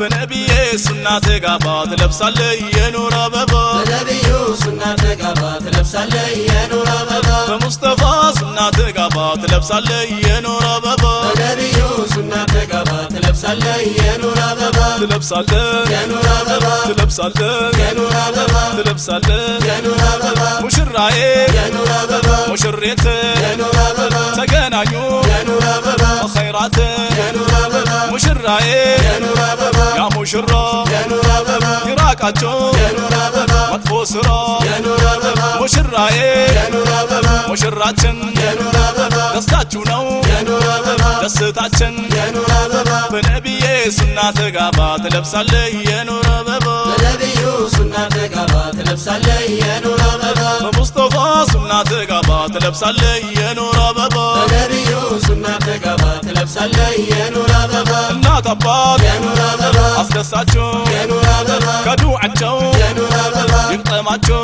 በነቢዬ ሱና ተጋባ ትለብሳለህ የኑር አበባ በነቢዩ ሱና ተጋባ ትለብሳለህ የኑር አበባ በሙስጠፋ ሱና ተጋባ ትለብሳለህ የኑር አበባ በነቢዩ ሱና ተጋባ ትለብሳለህ የኑር አበባ ትለብሳለህ የኑር አበባ ትለብሳለህ የኑር አበባ ትለብሳለህ የኑር አበባ ሙሽራዬ የኑር አበባ ሙሽሬት የኑር አበባ ተገናኙ የኑር አበባ ኸይራት የኑር አበባ ሙሽራዬ مشرا يا نور ابا يا نور ابا مطفو سرا يا نور ابا مشرا يا إيه. نور ابا مشراتن يا نور ابا دستاچو نو يا نور ابا دستاچن يا نور ابا بنبي يسنا تغابا تلبسالي يا نور ابا بنبي يسنا تغابا تلبسالي يا نور يا نور ابا بنبي يسنا تغابا تلبسالي يا نور ابا نا تبا አስደሳቸው ከዱ አቸው ይግጠማቸው